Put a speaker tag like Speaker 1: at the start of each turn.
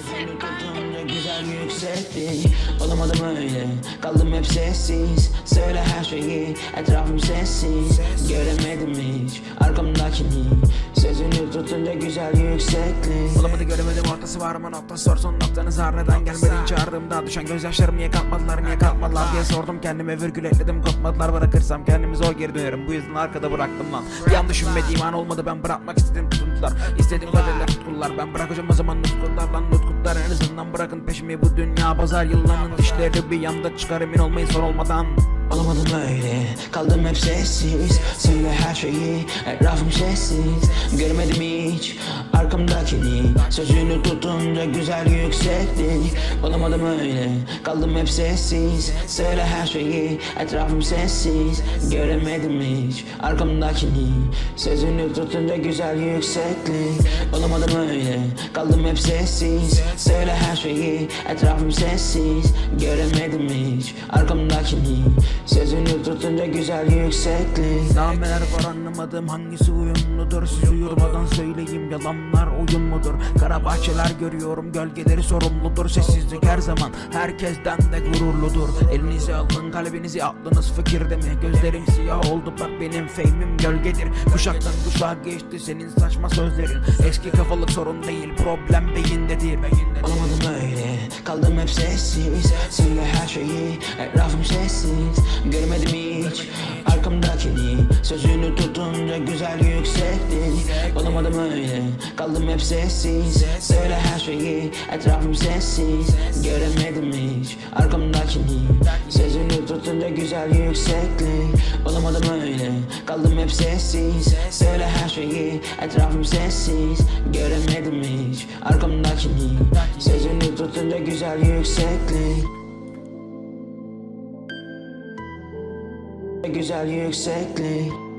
Speaker 1: Sözünü tutunca güzel yükseklik Olamadım öyle. Kaldım hep sessiz. Söyle her şeyi. Etrafım sessiz. Göremedim hiç. Arkamdakini. Sözünü tutunca güzel yükseklik
Speaker 2: Olamadı göremedim ortası var mı noktası sor son noktanız har gelmedin? Çağırdığımda düşen gözyaşlarım niye kalkmadılar niye kalkmadılar diye sordum kendime. Virgül ekledim kopmadılar bırakırsam kendimi zor geri dönerim. Bu yüzden arkada bıraktım lan. Bir an düşünmediğim an olmadı ben bırakmak istedim. Tutuntular İstediğim kadarıyla tutkular. Ben bırakacağım o zaman nutkular lan nutkular en azından bırakın peşimi bu dünya pazar yıllarının dişleri bir yanda çıkar emin olmayın son olmadan.
Speaker 1: Olamadım öyle kaldım hep sessiz. Söyle her şeyi etrafım sessiz. Görmedim hiç arkamdakini. Sözünü tutunca güzel yükseklik Olamadım öyle kaldım hep sessiz. Söyle her şeyi etrafım sessiz. Göremedim hiç arkamdakini. Sözünü tutunca güzel yükseklik Olamadım öyle kaldım hep sessiz Söyle her şeyi etrafım sessiz. Göremedim hiç arkamdakini. Sözünü tutunca güzel yükseklik.
Speaker 2: Nameler var anlamadım hangisi uyumludur. Siz uyurmadan söyleyeyim yalanlar oyun mudur? Kara bahçeler görüyorum gölgeleri sorumludur. Sessizlik her zaman herkesten de gururludur. Elinizi alın kalbinizi aklınız fikirde mi? Gözlerim siyah oldu bak benim feyimim gölgedir. Kuşaktan kuşağa geçti senin saçma sözlerin. Eski kafalık sorun değil problem beyindedir.
Speaker 1: Olamadım öyle kaldım hep sessiz. Söyle her şeyi etrafım sessiz. Görmedim hiç arkamdakini Sözünü tutunca güzel yükseklik Olamadım öyle. Kaldım hep sessiz. Söyle her şeyi etrafım sessiz. Göremedim hiç arkamdakini Sözünü tutunca güzel yükseklik Olamadım öyle. Kaldım hep sessiz. Söyle şeyi etrafım sessiz Göremedim hiç arkamdakini. Sözünü tutunca güzel yükseklik. Güzel yükseklik